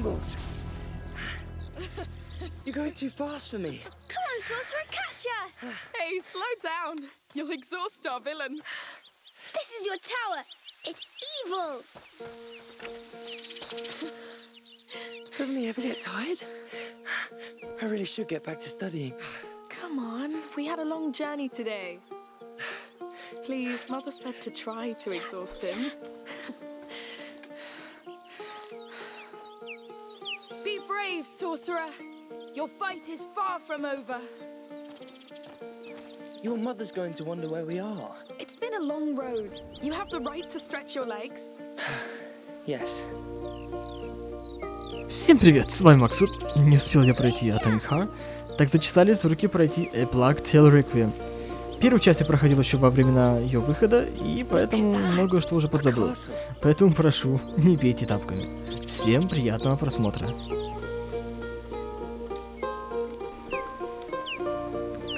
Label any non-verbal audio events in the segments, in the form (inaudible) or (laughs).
bloody. You're going too fast for me. Come on, Sorcerer, catch us! Hey, slow down. You'll exhaust our villain. This is your tower. It's evil. Doesn't he ever get tired? I really should get back to studying. Come on, we had a long journey today. Please, Mother said to try to exhaust him. Sorcerer. Your fight is far from over. Your mother's going to wonder where we are. It's been a long road. You have the right to stretch your legs. (sighs) Yes. Всем привет, с вами Максут. Не успел я пройти Atomic Heart, так зачесались руки пройти A Plague Tale Requiem. Первую часть я проходил еще во времена ее выхода, и поэтому много что уже подзабыл. Поэтому прошу, (laughs) не бейте тапками. Всем приятного просмотра.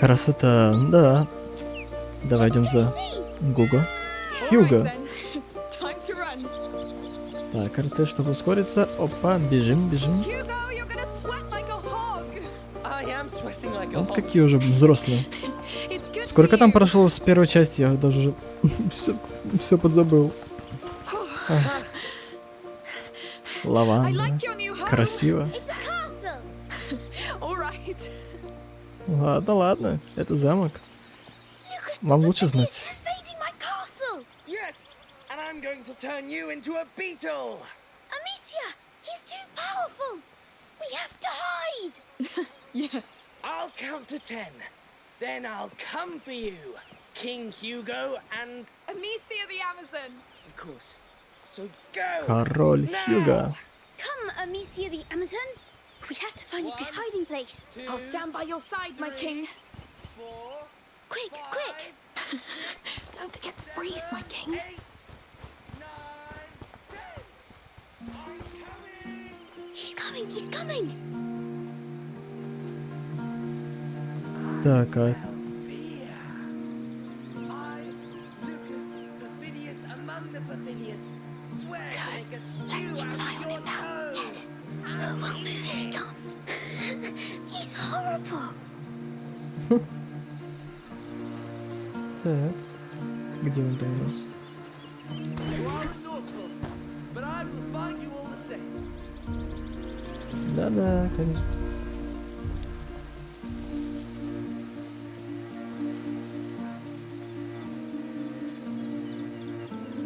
Красота, да. Давай идем за Гуго. Хьюго. Так, РТ, чтобы ускориться. Опа, бежим, бежим. Вот какие уже взрослые. Сколько там прошло с первой части, я даже (laughs) все, все подзабыл. А. Home. Красиво. Ладно, ладно, это замок. Lucas, Вам the лучше thing is знать. invading my castle. Yes, and I'm going to turn you into a beetle. Amicia, he's too powerful. We have to hide. (laughs) Yes. I'll count to ten. Then I'll come for you, King Hugo, and Amicia the Amazon. of course. So go. Король now. Хьюга. Come, Amicia the Amazon. We have to find a good One, hiding place. Two, I'll stand by your side, my king. four, Quick, quick. five, (laughs) Don't forget to breathe, my king. eight, nine, ten. I'm coming. He's coming, he's coming. Так, а Fear. I, Lucas, Perfidious among the Perfidious, swear to make a Let's stew keep an out eye of on your him now. toes. Yes. Oh, we'll move if he comes. (laughs) he's horrible. (laughs) так. Где он там у нас? You are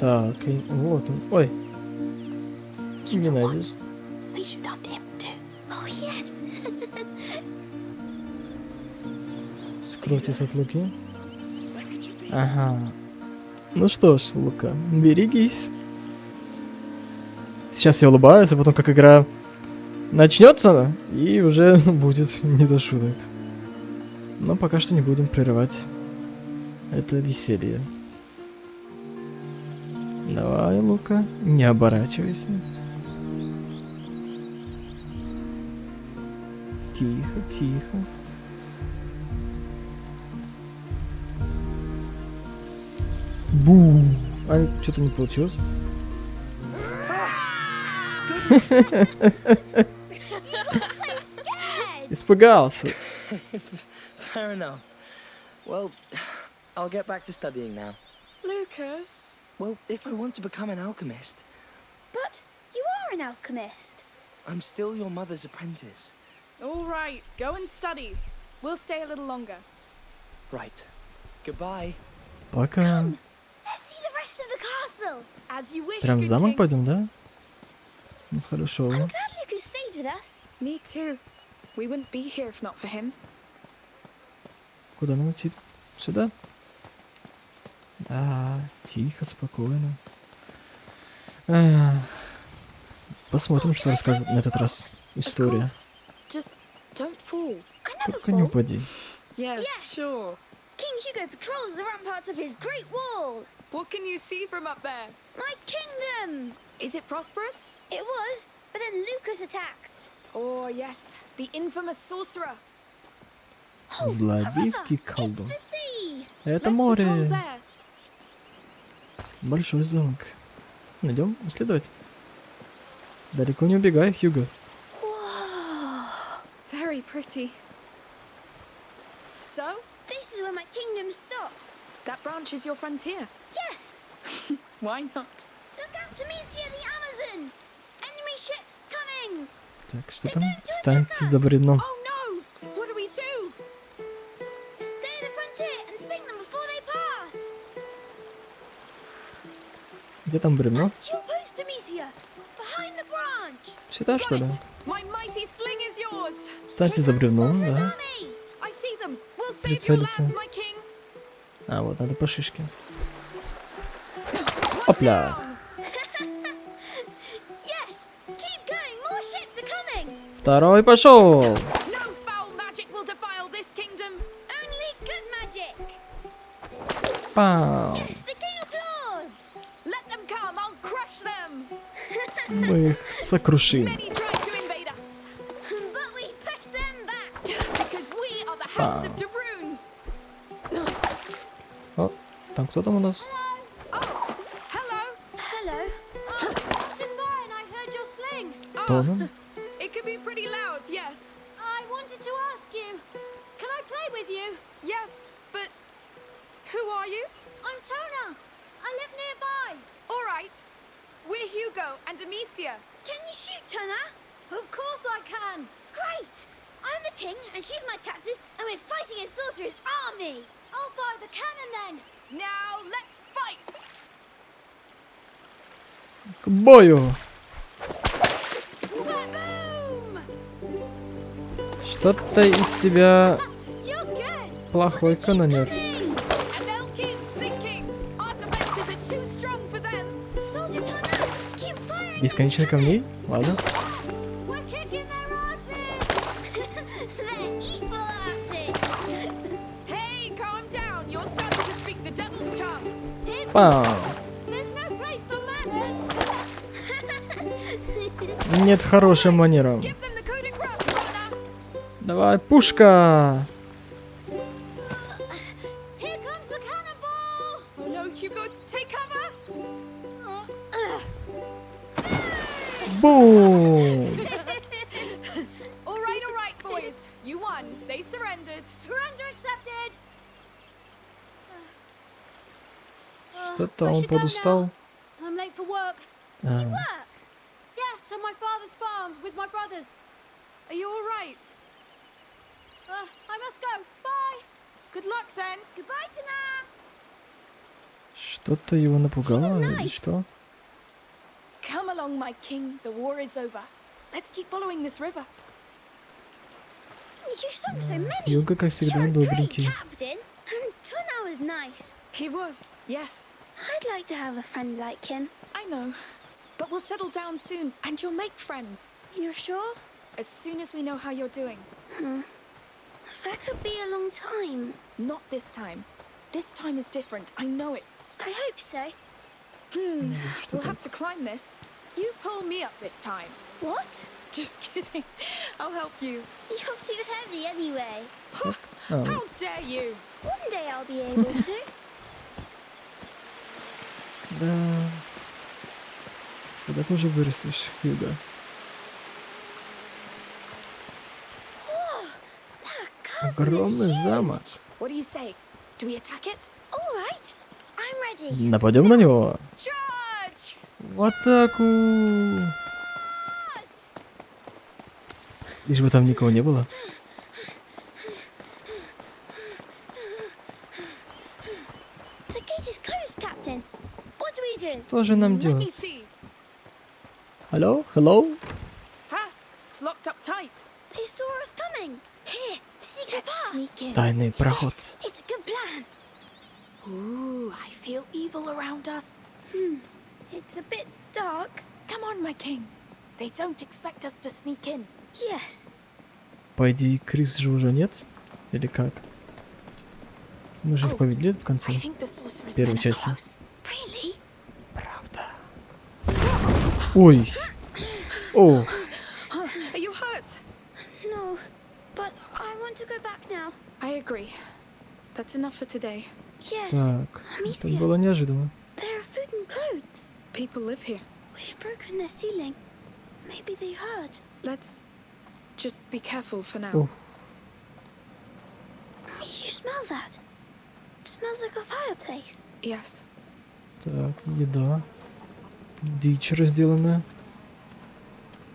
Так, и вот он. Ой. Не найдешь. Oh, yes. Скройтесь от Луки. Ага. Ну что ж, Лука, берегись. Сейчас я улыбаюсь, а потом как игра начнется, и уже (laughs) будет не до шуток. Но пока что не будем прерывать это веселье. Давай, Лука, не оборачивайся. Тихо, тихо. Бу. А что-то не получилось. Испугался. Fair enough. Well, I'll get back to studying now. Lucas. Well, if I want to become an alchemist, But you are an alchemist. I'm still your mother's apprentice. All right, go and study. We'll stay a little longer. Right. Goodbye. Пока. Let's see the rest of the castle. As you wish, Прям в good замок king. пойдем, да? Ну хорошо. I'm glad Lucas stayed with us. Me too. We wouldn't be here if not for him. Куда нам идти? Сюда? Да, тихо, спокойно. Посмотрим, что рассказывает на этот раз история. Только не упади. Yes, sure. King Hugo patrols the ramparts of his great wall. What can you see from up there? My kingdom. Is it prosperous? It was, but then Lucas attacked. Oh, yes. The infamous sorcerer. Oh, Злодейский колдун. Это Let's patrol море. Большой замок. Идем исследовать. Далеко не убегай, Хьюго. Very pretty. So, This is where my kingdom stops. that branch is your frontier. Yes! Why not? Look out to Misia the Amazon! Enemy ships coming! Так, что там? Встаньте за бревном. Oh Где там бревно? Сюда, что ли? Встаньте за Sorcerer's да. Прицелиться. А, вот, надо по шишке. Опля. down. Yes! Keep у нас? Oh, hello. Hello. Oh, Captain Byron, I heard for them. Soldier Tona, keep firing. Бесконечно камней? Ладно. We're won. They surrendered. Surrender accepted. Uh, Что-то он подустал. А, must go. Bye. Good luck then. Goodbye, Tana. Что-то его напугало He was или nice. что? Come along, my king. The war is over. Let's keep following this river. You sung so many. Юга, как всегда, You're a great добренький. captain. And Tana was nice. He was, yes. I'd like to have a friend like him. I know. But we'll settle down soon, and you'll make friends. You're sure? As soon as we know how you're doing. That could be a long time. Not this time. This time is different. I know it. I hope so. Hmm. (sighs) we'll have to climb this. You pull me up this time. What? Just (laughs) kidding. I'll help you. You're too heavy anyway. (sighs) Huh? Oh. How dare you? One day I'll be able to. Da... Dar atunci vârsești, Hilda. I'm ready. Нападем на него? В атаку! Лишь бы там никого не было. Что же нам делать? Алло? Hello? Ha! It's locked up tight. They saw us coming. Here, secret path. Sneak in. Тайный проход. Ooh, I feel evil around us. It's a bit dark. Come on, my king. They don't expect us to sneak in. Yes. По идее, крыс же уже нет? Или как? Мы же их Oh, победили в конце. Первой части. Правда. Ой. О, Are you hurt? No. But I want to go back now. I agree. That's enough for today. Yes. так. Это было неожиданно. there are food and clothes. People live here. We've broken their ceiling. Maybe they heard. Let's just be careful for now. Ух, You smell that? It smells like a fireplace. Yes. так, еда. Дичь разделанная.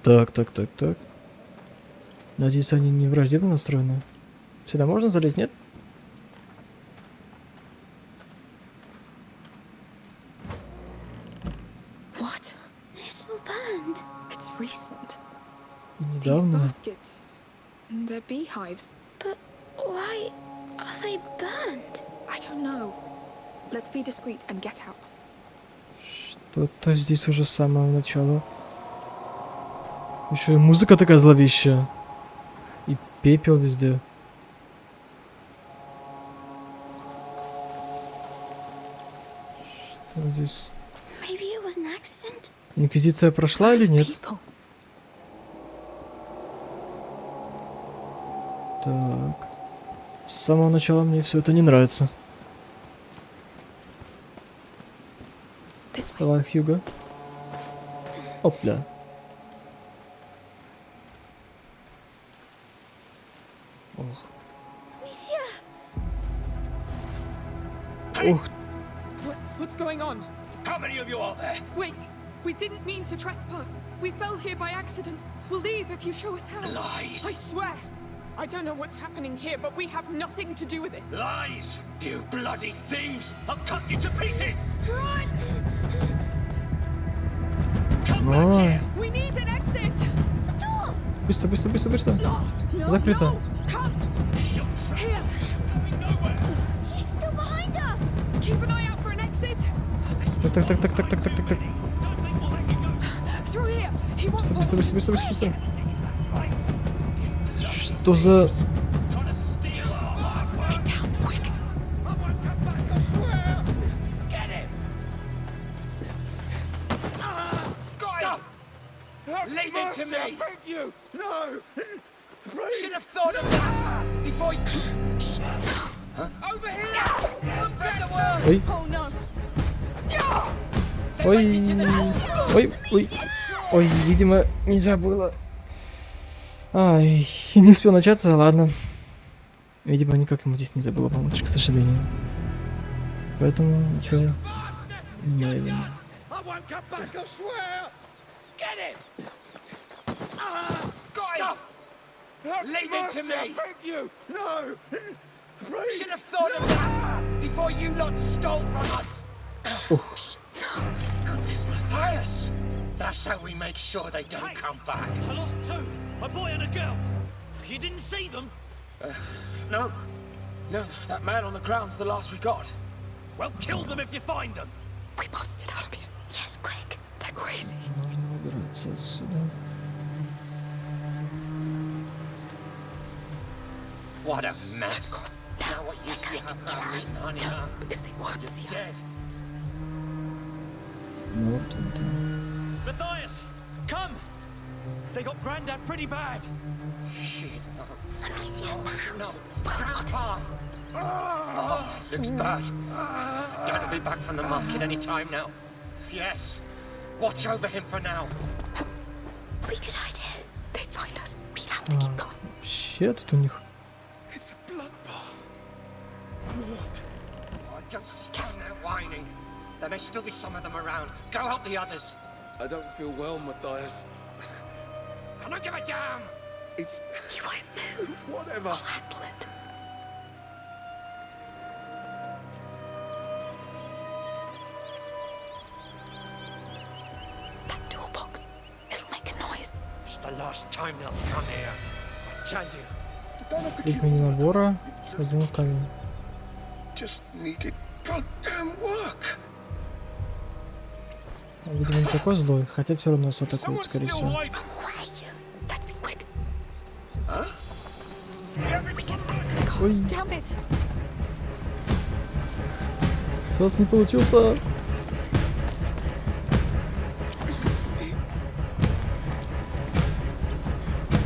Так, так, так, так. Надеюсь, они не враждебно настроены. Сюда можно залезть, нет? Out. Что-то здесь уже с самого начала. Еще и музыка такая зловещая. И пепел везде. Что здесь? Maybe it was an accident? Инквизиция прошла или нет? Так. С самого начала мне все это не нравится. Давай, Хьюго. Опля. Ох. Ух, What, what's going on? How many of you are there? Wait! We didn't mean to trespass. We fell here by accident. We'll leave if you show us how. Lies. I swear! I don't know what's happening here, but we have nothing to do with it. Lies! You bloody thieves! I'll cut you to pieces! Run! Come back Ой. here! We need an exit! The door! быстро, быстро, быстро, быстро. No, no, Закрыто. no! Come! You're Here! going nowhere! He's still behind us! Keep an eye out for an exit! Так, так, так, так, так, так, так, так, так. Don't think we'll let you go. Through here! He won't Быстро, быстро, follow. быстро, быстро, быстро, быстро. Что за... Ой. Ой. Ой, ой. Ой, видимо, не забыла. Ай, не успел начаться, ладно. Видимо, никак ему здесь не забыла помочь, к сожалению. Поэтому это... моя вина. I won't come back, I swear! Get him! Ah, Stop! Leave it to me! I beg you! No! Please! Should have thought of that before you lot stole from us! Goodness, Matthias! That's how we make sure they don't hey, come back. I lost two, a boy and a girl. You didn't see them? Uh, no. No, that man on the ground's the last we got. Well, kill them if you find them. We must get out of here. Yes, quick. They're crazy. What a mess. Cross. Now, what you see have kill us. Because they won't You're see dead. us. time. They got Grandad pretty bad. Shit. Amicia, the No, house. Grandpa! Oh, looks bad. Dad will be back from the market any time now. Yes. Watch over him for now. We could hide here. They'd find us. We have to keep going. Вообще тут у них... It's a bloodbath. What? Oh, don't stand there whining. There may still be some of them around. Go help the others. I don't feel well, Matthias. I don't give a damn. It's You won't move. whatever. I'll handle it. That toolbox. It'll make a noise. It's the last time they'll come here. I tell you. Три мини-набора, один камень. Just needed goddamn work. Видимо, не такой злой, хотя все равно нас атакуют, скорее всего. Ой, Damn it! сразу не получился.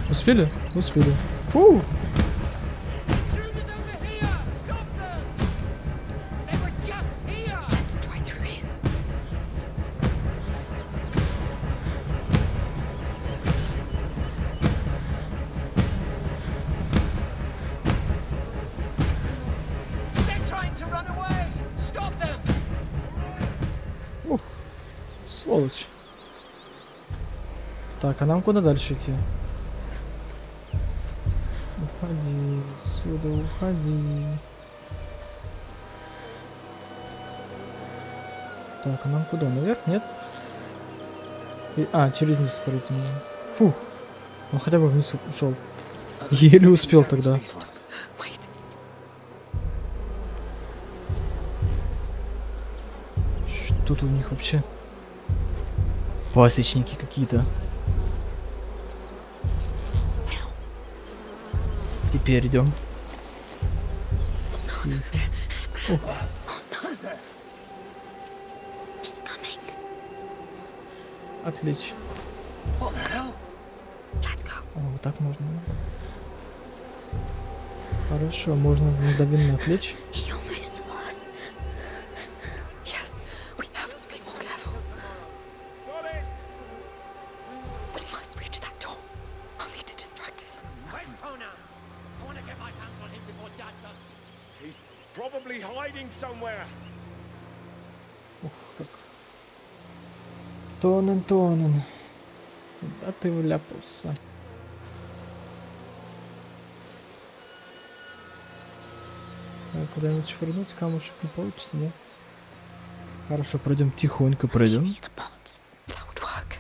Успели? Успели. Фу! Нам куда дальше идти? Уходи, отсюда уходи. Так, а нам куда? Наверх? Нет? И- а, через низ пройти нужно. Фух. Он хотя бы вниз ушел. Еле успел тогда. Что тут у них вообще? Пасечники какие-то. Теперь идем. Отлично. О, вот так можно. Хорошо, можно мгновенно отвлечь. Тонен, тонен. Куда ты вляпался? Так, куда-нибудь швырнуть камушек не получится, нет? Хорошо, пройдем тихонько, пройдем. See the pots. That would work.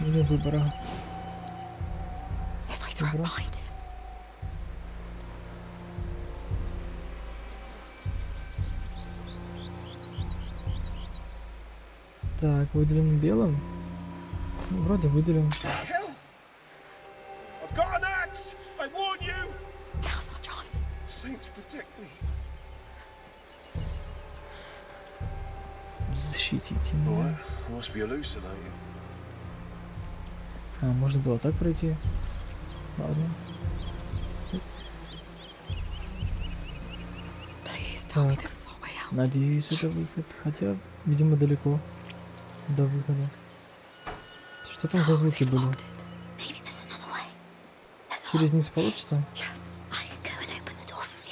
Не выбора. Так, выделим белым. Ну, вроде выделим. Защитите меня. А, можно было так пройти. Ладно. Так. Надеюсь, это выход. Хотя, видимо, далеко до выхода. Что там за звуки были? Через низ получится? I can go and open the door from the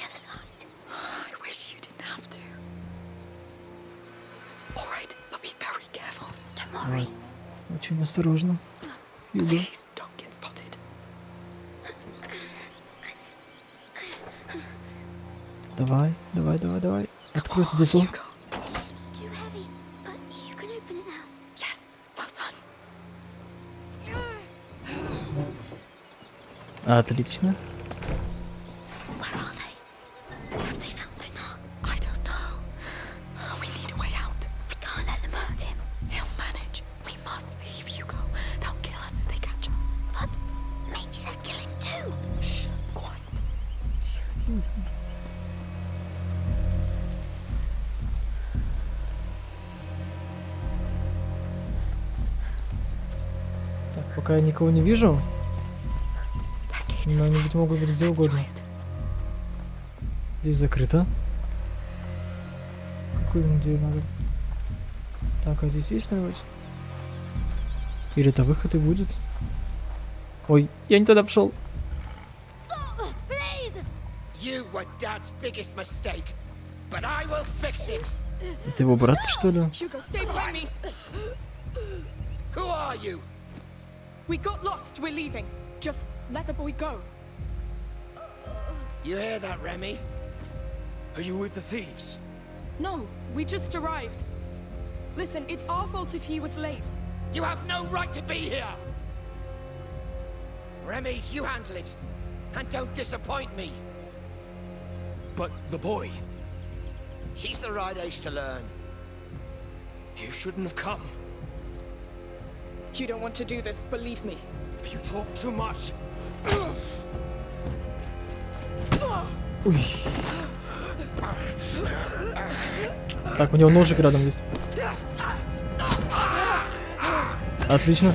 Так, пока я никого не вижу, но они быть могут быть где угодно. Здесь закрыто. Какую дверь надо? Так, а здесь есть что-нибудь? Или это выход и будет? Ой, я не туда пошел. Это его брат, что ли? Who are you? We got lost. We're leaving. Just let the boy go. You hear that, Remy? Are you with the thieves? No, we just arrived. Listen, it's our fault if he was late. You have no right to be here! Remy, you handle it. And don't disappoint me. But the boy, He's the right age to learn. you shouldn't have come. You don't want to do this, believe me. You talk too much. Так, у него ножик рядом есть. Отлично.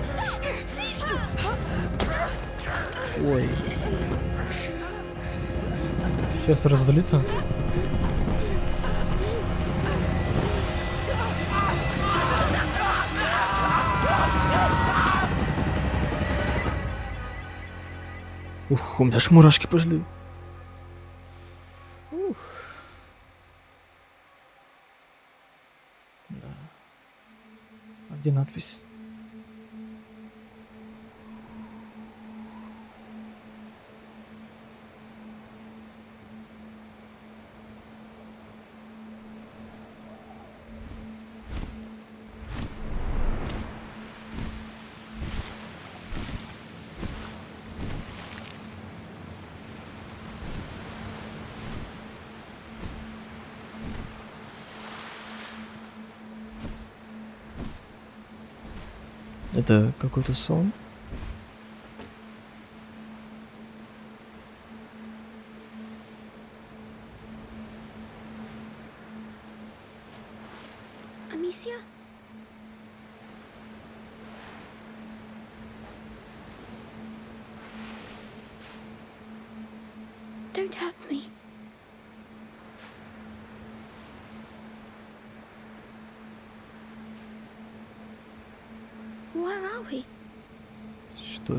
Ой. Сейчас разозлится. Ух, у меня аж мурашки пошли. Ух. Да. А где надпись? Это какой-то сон? Amicia? Don't hurt me. Where are we? Что это такое? No! It's starting again. I need help. Wait! Wait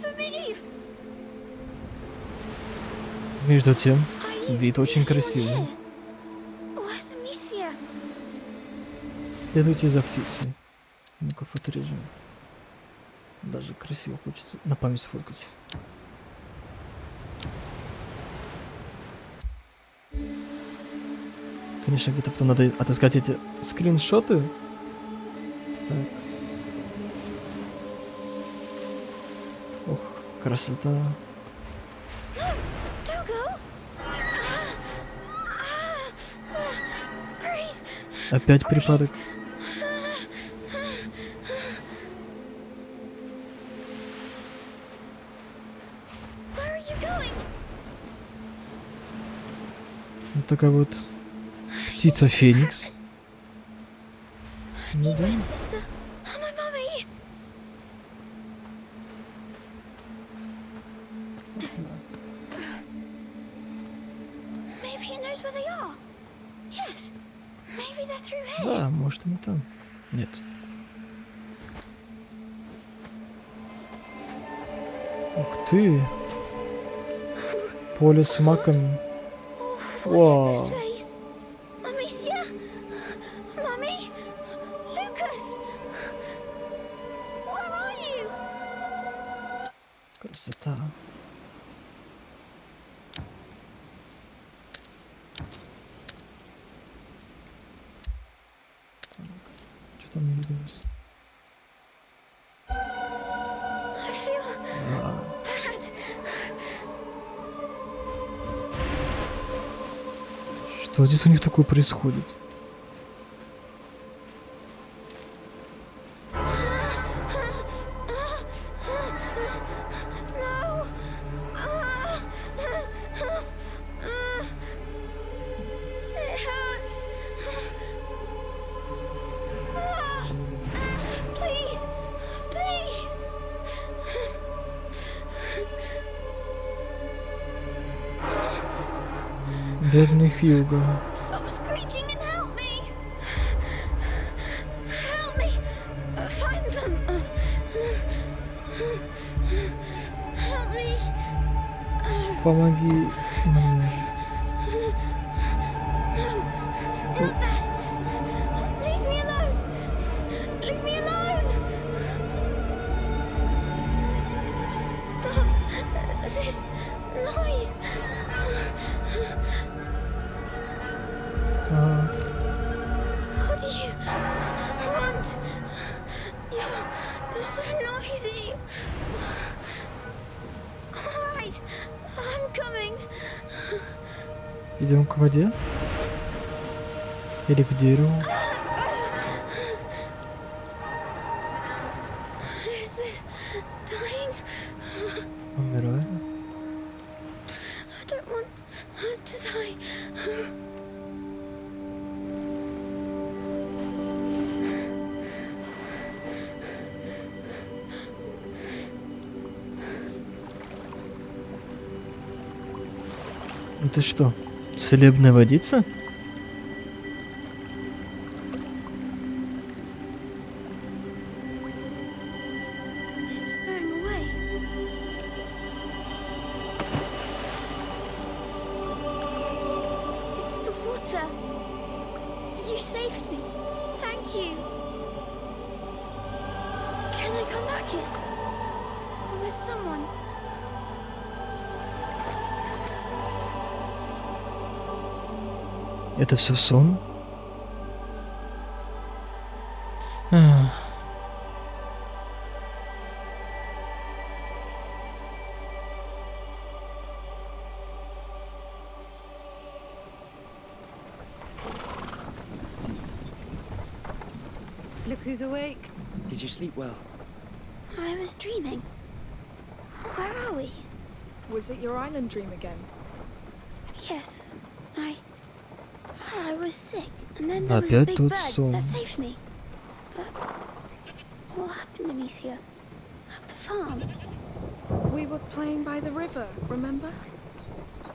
for me! Между тем, вид очень красивый. Следуйте за птицей. Ну-ка, фоторежим. Даже красиво хочется на память сфоткать. Конечно, где-то потом надо отыскать эти скриншоты. Так. Ох, красота. Опять припадок. Where такая вот птица Феникс. Ну. Да, может они там. Нет. Ух ты. Поле с маками. What Whoa. is this place? Amicia? Mummy? Lucas? Where are you? Красота. Что там виделось? Здесь у них такое происходит? fuga. Stop screeching and help me! Help me! Uh, find them! Uh, uh, help me! Apa lagi? Hmm. Dying? Умираю. Это что, целебная водица? so soon? Ah. (sighs) Look who's awake. Did you sleep well? I was dreaming. Where are we? Was it your island dream again? Yes. I... I was sick, and then there was a Опять big тот bird сон. that saved me. But what happened, Amicia? At the farm? We were playing by the river, remember?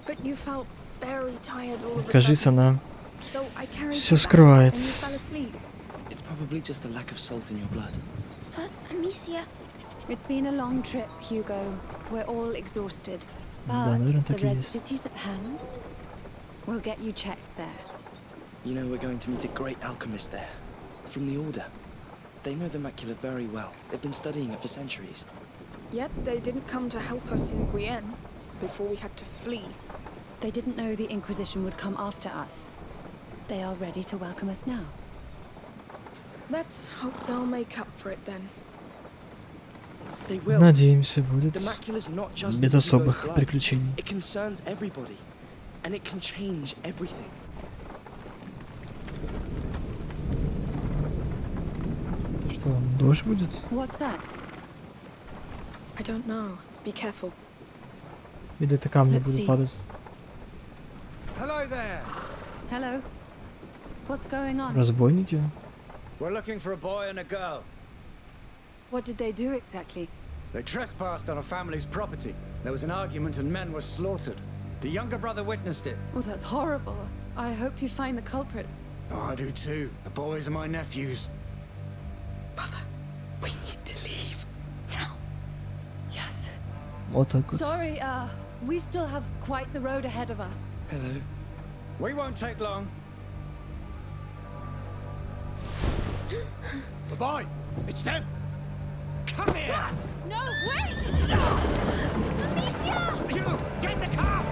But you felt very tired all of a Кажется, sudden. она So I carried всё you back, скрывает. and you fell asleep. It's probably just a lack of salt in your blood. But Amicia, It's been a long trip, Hugo. We're all exhausted. Да, But наверное, the так и Red есть. City's at hand. We'll get you checked there. You know, we're going to meet a great alchemist there. From the Order. They know the macula very well. They've been studying it for centuries. Yet they didn't come to help us in Guyenne before we had to flee. They didn't know the Inquisition would come after us. They are ready to welcome us now. Let's hope they'll make up for it then. They will. Надеемся, будет The macula's not just без in Hugo's особых blood. приключений. It concerns everybody. And it can change everything. что, дождь будет? What's that? I don't know. Be careful. Или это камни Let's будут see. падать? Hello there. Hello? What's going on? Разбойники? We're looking for a boy and a girl. What did they do exactly? They trespassed on a family's property. There was an argument and men were slaughtered. The younger brother witnessed it. Oh, that's horrible. I hope you find the culprits. Oh, I do too. The boys are my nephews. auto. Sorry, uh, we still have quite the road ahead of us. Hello. We won't take long. (gasps) Goodbye. It's them. Come here. Ah, no, wait! Amicia! You, get the cart!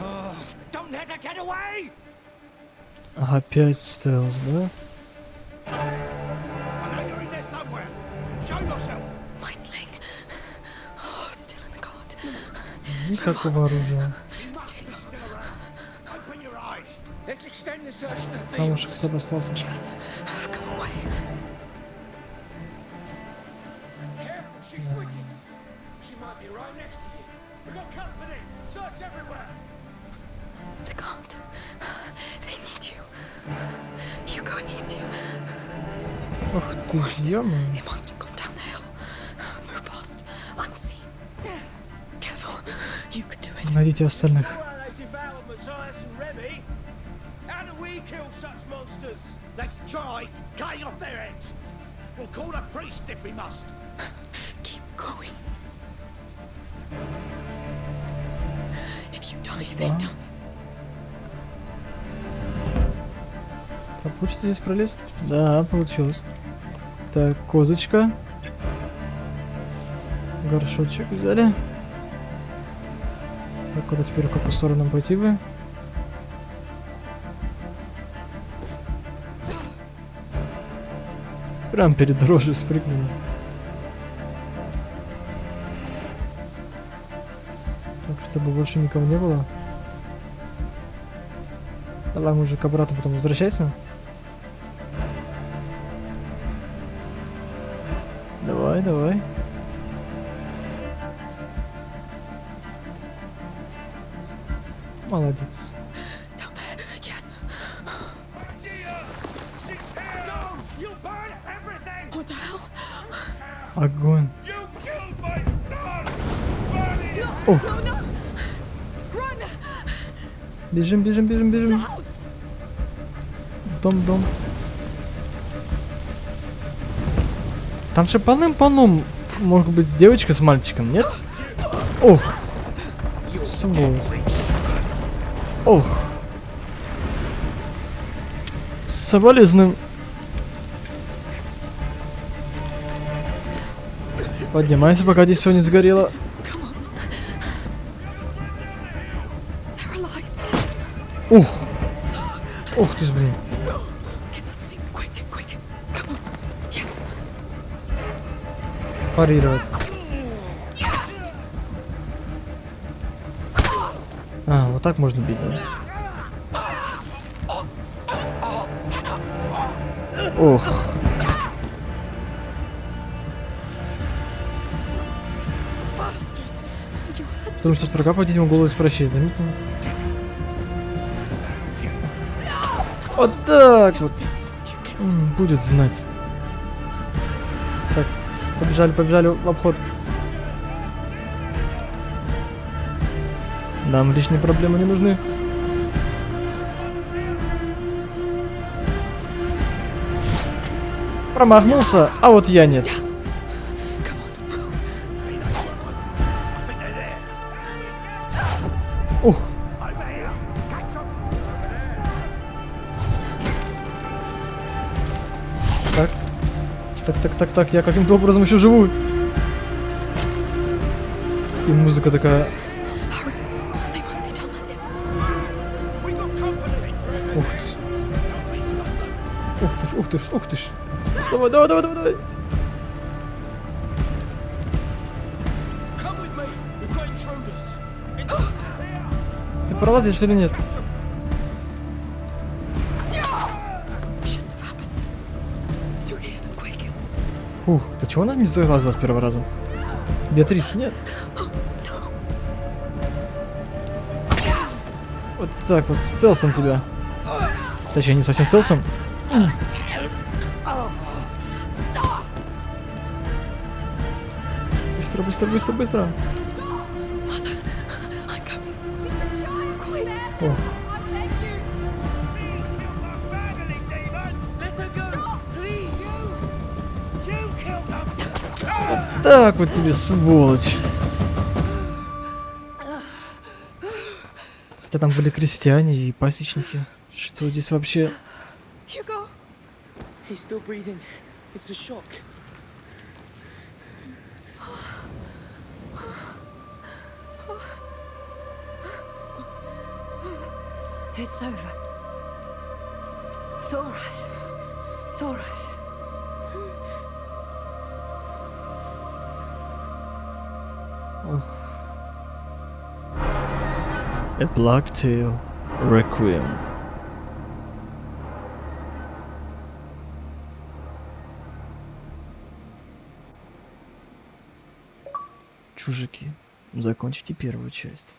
Oh, don't let her get away! Aha, pięć styls, no? I know you're in there somewhere. Show yourself. The Камушек fields. хотя бы остался. Yes, I've come die, they die. А Получится здесь пролезть? Да, получилось. Так, козочка. Горшочек взяли. Так, куда теперь какую сторону пойти бы? Прям перед дрожью спрыгнули. Так, чтобы больше никого не было. Давай, мужик, обратно потом возвращайся. Давай, давай. No, no! Run! Бежим, бежим, бежим, бежим. Дом, дом. Там же полным-полном может быть девочка с мальчиком, нет? Ох. Сволочь. Ох. Соболезную. Поднимайся, пока здесь все не сгорело. Ух! Ух ты блин. Get вот так можно бить, да? Ох. Потому что врага по ему голос прощает, заметно? Вот так вот. Будет знать. Так, побежали, побежали в обход. Нам лишние проблемы не нужны. Промахнулся, а вот я нет. Ух. Так. Так, так, так, так, я каким-то образом еще живу. И музыка такая. Ты, ж, ух ты, ж. Давай, давай, давай, давай, давай. Ты пролазишь или нет? Фух, почему она не залазила с первого раза? Беатрис, нет? Вот так вот, стелсом тебя. Точнее, не совсем стелсом. Быстро, быстро, them. так вот тебе, сволочь. Хотя там были крестьяне и пасечники. Что здесь вообще? Hugo. He's still breathing. It's the shock. It's over. It's all right. It's all right. A Black Tail Requiem. Чужаки, закончите первую часть.